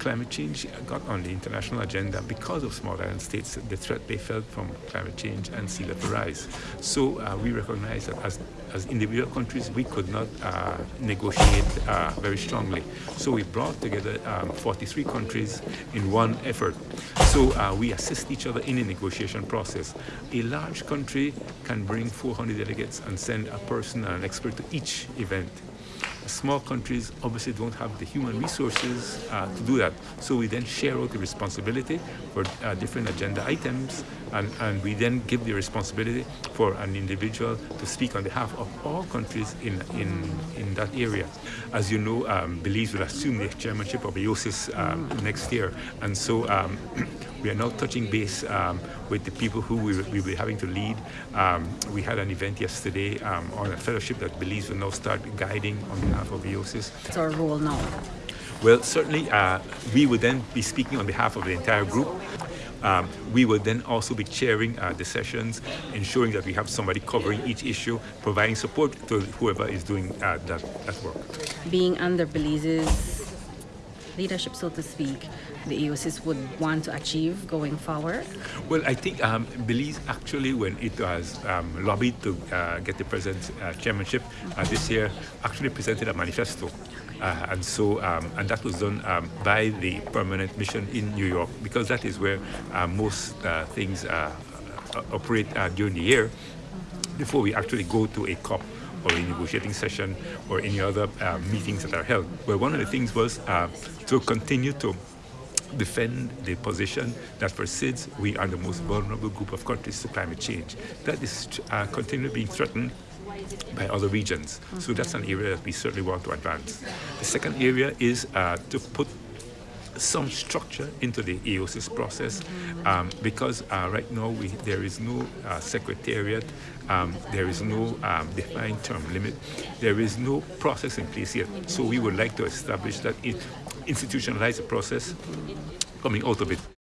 climate change got on the international agenda because of small island states, the threat they felt from climate change and sea level rise. So uh, we recognize that as, as individual countries, we could not uh, negotiate uh, very strongly. So we brought together um, 43 countries in one effort. So uh, we assist each other in the negotiation process. A large country can bring 400 delegates and send a person and an expert to each event small countries obviously don't have the human resources uh, to do that. So we then share out the responsibility for uh, different agenda items and, and we then give the responsibility for an individual to speak on behalf of all countries in, in, in that area. As you know, um, Belize will assume the chairmanship of AOSIS um, next year and so um, we are now touching base um, with the people who we will be having to lead. Um, we had an event yesterday um, on a fellowship that Belize will now start guiding on AOSIS. Our role now? Well, certainly uh, we would then be speaking on behalf of the entire group. Um, we will then also be chairing uh, the sessions, ensuring that we have somebody covering each issue, providing support to whoever is doing uh, that, that work. Being under Belize's leadership, so to speak, the AOSIS would want to achieve going forward? Well, I think um, Belize actually, when it was um, lobbied to uh, get the president's uh, chairmanship uh, this year, actually presented a manifesto. Uh, and so, um, and that was done um, by the permanent mission in New York because that is where uh, most uh, things operate during the year before we actually go to a COP or a negotiating session or any other uh, meetings that are held. Well, one of the things was uh, to continue to defend the position that for SIDS, we are the most vulnerable group of countries to climate change. That is uh, continually being threatened by other regions. So that's an area that we certainly want to advance. The second area is uh, to put some structure into the AOSIS process um, because uh, right now we, there is no uh, secretariat, um, there is no um, defined term limit, there is no process in place yet. So we would like to establish that it institutionalize the process coming out of it.